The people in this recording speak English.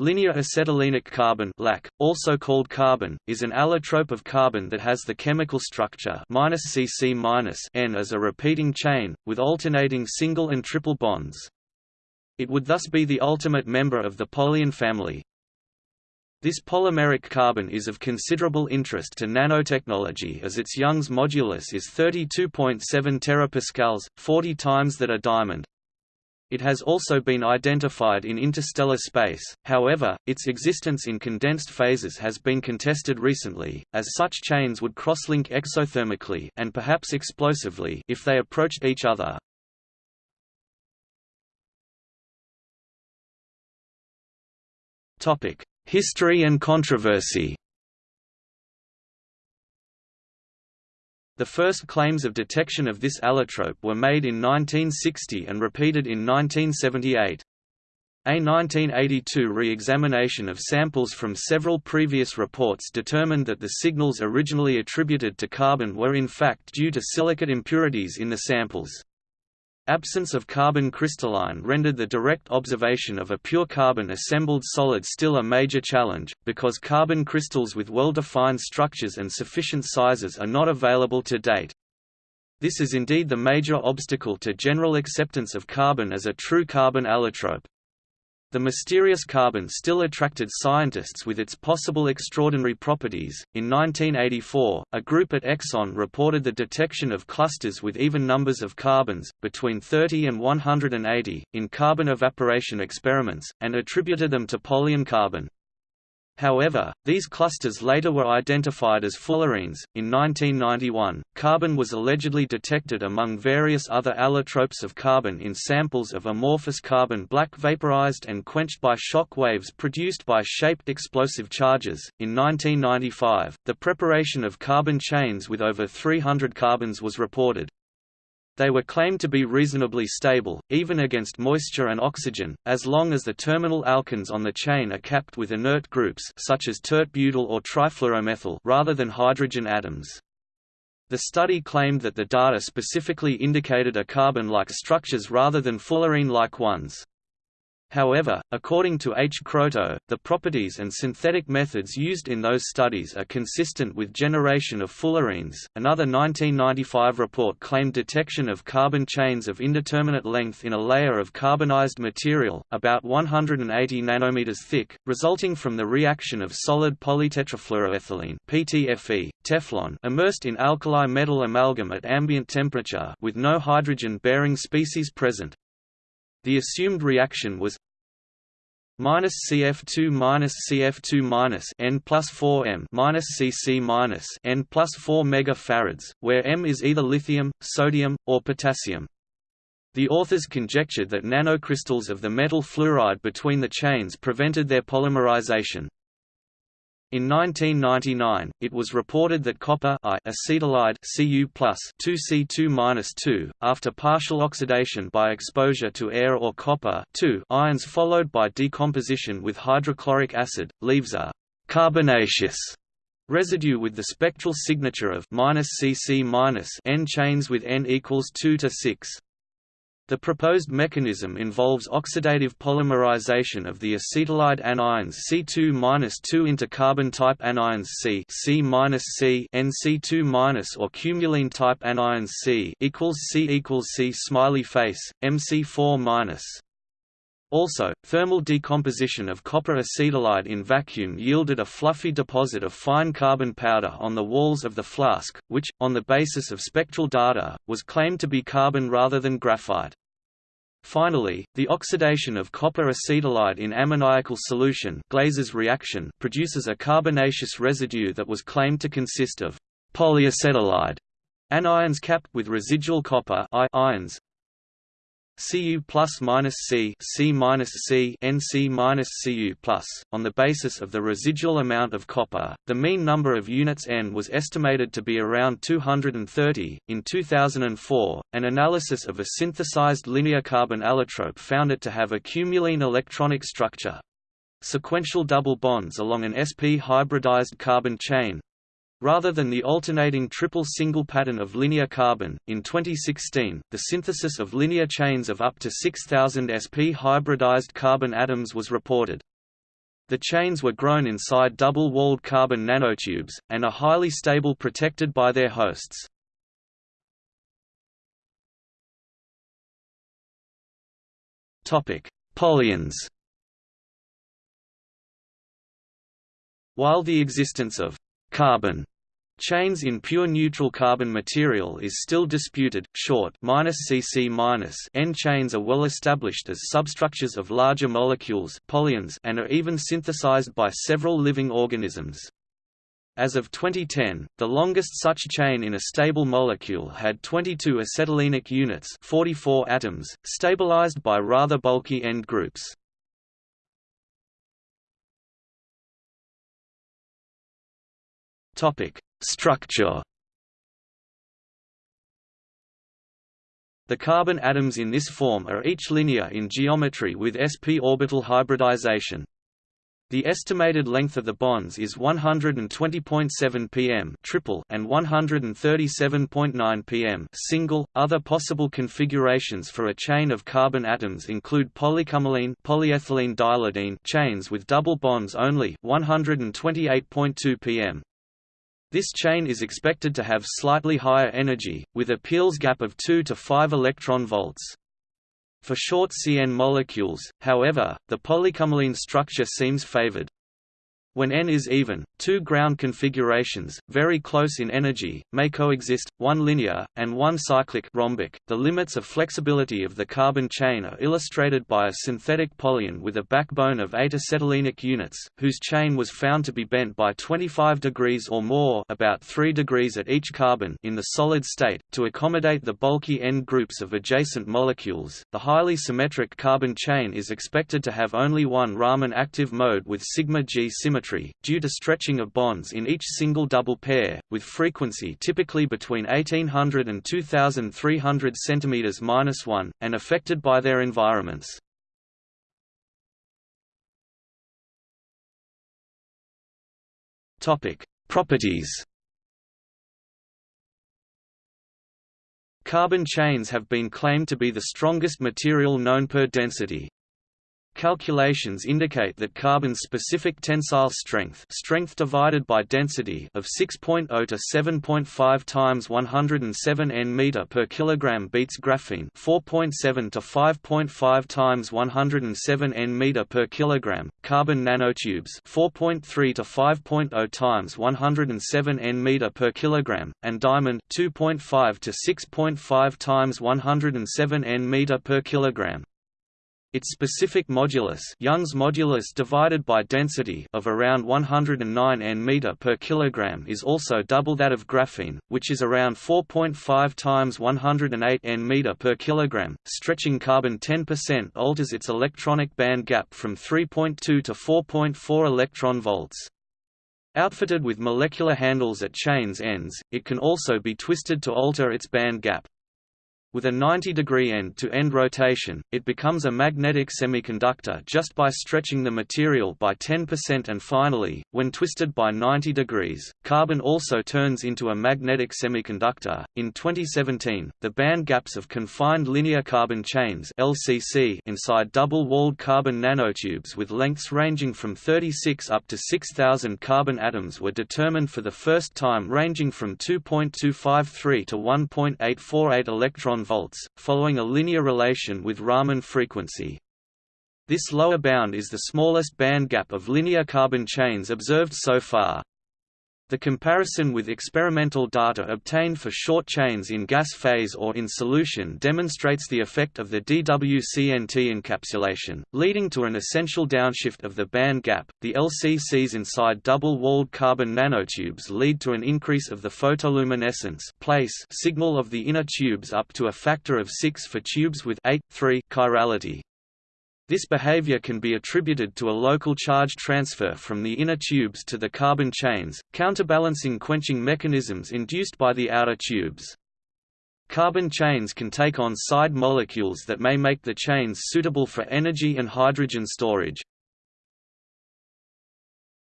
Linear acetylenic carbon LAC, also called carbyne, is an allotrope of carbon that has the chemical structure -CC N as a repeating chain, with alternating single and triple bonds. It would thus be the ultimate member of the polyyne family. This polymeric carbon is of considerable interest to nanotechnology as its Young's modulus is 32.7 terapascals, 40 times that a diamond. It has also been identified in interstellar space, however, its existence in condensed phases has been contested recently, as such chains would crosslink exothermically and perhaps explosively if they approached each other. History and controversy The first claims of detection of this allotrope were made in 1960 and repeated in 1978. A 1982 re-examination of samples from several previous reports determined that the signals originally attributed to carbyne were in fact due to silicate impurities in the samples. Absence of carbyne crystalline rendered the direct observation of a pure carbyne assembled solid still a major challenge, because carbyne crystals with well-defined structures and sufficient sizes are not available to date. This is indeed the major obstacle to general acceptance of carbyne as a true carbon allotrope. The mysterious carbyne still attracted scientists with its possible extraordinary properties. In 1984, a group at Exxon reported the detection of clusters with even numbers of carbons, between 30 and 180, in carbon evaporation experiments, and attributed them to polyyne carbon. However, these clusters later were identified as fullerenes. In 1991, carbyne was allegedly detected among various other allotropes of carbon in samples of amorphous carbon black vaporized and quenched by shock waves produced by shaped explosive charges. In 1995, the preparation of carbyne chains with over 300 carbons was reported. They were claimed to be reasonably stable, even against moisture and oxygen, as long as the terminal alkynes on the chain are capped with inert groups such as tert-butyl or trifluoromethyl rather than hydrogen atoms. The study claimed that the data specifically indicated a carbyne-like structures rather than fullerene-like ones. However, according to H. Kroto, the properties and synthetic methods used in those studies are consistent with generation of fullerenes. Another 1995 report claimed detection of carbyne chains of indeterminate length in a layer of carbonized material, about 180 nanometers thick, resulting from the reaction of solid polytetrafluoroethylene (PTFE) Teflon immersed in alkali metal amalgam at ambient temperature with no hydrogen-bearing species present. The assumed reaction was minus CF2 minus CF2 minus N plus 4 M minus CC minus N plus 4 megafarads, where M is either lithium, sodium, or potassium. The authors conjectured that nanocrystals of the metal fluoride between the chains prevented their polymerization. In 1999, it was reported that copper acetylide Cu 2C2-2, after partial oxidation by exposure to air or copper ions followed by decomposition with hydrochloric acid, leaves a carbonaceous residue with the spectral signature of -CC- N chains with N equals 2 to 6. The proposed mechanism involves oxidative polymerization of the acetylide anions C2-2 into carbyne-type anions C C-C NC2- or cumulene type anions C equals C equals C smiley face MC4-. Also, thermal decomposition of copper acetylide in vacuum yielded a fluffy deposit of fine carbon powder on the walls of the flask, which, on the basis of spectral data, was claimed to be carbyne rather than graphite. Finally, the oxidation of copper acetylide in ammoniacal solution Glaser's reaction produces a carbonaceous residue that was claimed to consist of polyacetylide anions capped with residual copper ions, Cu plus minus C C minus C NC minus Cu plus. On the basis of the residual amount of copper, the mean number of units N was estimated to be around 230. In 2004, an analysis of a synthesized linear carbon allotrope found it to have a cumulene electronic structure. Sequential double bonds along an sp hybridized carbon chain, Rather than the alternating triple single pattern of linear carbyne, in 2016, the synthesis of linear chains of up to 6,000 sp hybridized carbon atoms was reported. The chains were grown inside double-walled carbon nanotubes, and are highly stable protected by their hosts. Polyynes While the existence of carbyne chains in pure neutral carbon material is still disputed, short -cc N chains are well established as substructures of larger molecules polyynes and are even synthesized by several living organisms. As of 2010, the longest such chain in a stable molecule had 22 acetylenic units 44 atoms, stabilized by rather bulky end groups. Structure The carbon atoms in this form are each linear in geometry with sp orbital hybridization. The estimated length of the bonds is 120.7 pm triple and 137.9 pm single. Other possible configurations for a chain of carbon atoms include polycumulene polyethylene diylidene chains with double bonds only 128.2 pm. This chain is expected to have slightly higher energy, with a Peierls gap of 2 to 5 electron volts. For short CN molecules, however, the polycumulene structure seems favored. When N is even, two ground configurations, very close in energy, may coexist, one linear, and one cyclic rhombic. .The limits of flexibility of the carbyne chain are illustrated by a synthetic polyyne with a backbone of 8 acetylenic units, whose chain was found to be bent by 25 degrees or more about 3 degrees at each carbon in the solid state, to accommodate the bulky end groups of adjacent molecules. The highly symmetric carbyne chain is expected to have only one Raman active mode with sigma G symmetry symmetry, due to stretching of bonds in each single double pair, with frequency typically between 1800 and 2300 cm-1, and affected by their environments. Properties Carbyne chains have been claimed to be the strongest material known per density, Calculations indicate that carbyne's specific tensile strength strength divided by density of 6.0 to 7.5 times 107 n meter per kilogram beats graphene 4.7 to 5.5 times 107 n meter per kilogram, carbon nanotubes 4.3 to 5.0 times 107 n meter per kilogram, and diamond 2.5 to 6.5 times 107 n meter per kilogram. Its specific modulus, Young's modulus divided by density of around 109 n meter per kilogram is also double that of graphene, which is around 4.5 times 108 n meter per kilogram. Stretching carbyne 10% alters its electronic band gap from 3.2 to 4.4 electron volts. Outfitted with molecular handles at chains ends, it can also be twisted to alter its band gap. With a 90-degree end-to-end rotation, it becomes a magnetic semiconductor just by stretching the material by 10% and finally, when twisted by 90 degrees, carbyne also turns into a magnetic semiconductor. In 2017, the band gaps of confined linear carbon chains (LCC) inside double-walled carbon nanotubes with lengths ranging from 36 up to 6000 carbon atoms were determined for the first time ranging from 2.253 to 1.848 electron volts, following a linear relation with Raman frequency. This lower bound is the smallest band gap of linear carbon chains observed so far. The comparison with experimental data obtained for short chains in gas phase or in solution demonstrates the effect of the DWCNT encapsulation, leading to an essential downshift of the band gap. The LCCs inside double-walled carbon nanotubes lead to an increase of the photoluminescence place signal of the inner tubes up to a factor of 6 for tubes with 8.3 chirality. This behavior can be attributed to a local charge transfer from the inner tubes to the carbon chains, counterbalancing quenching mechanisms induced by the outer tubes. Carbyne chains can take on side molecules that may make the chains suitable for energy and hydrogen storage.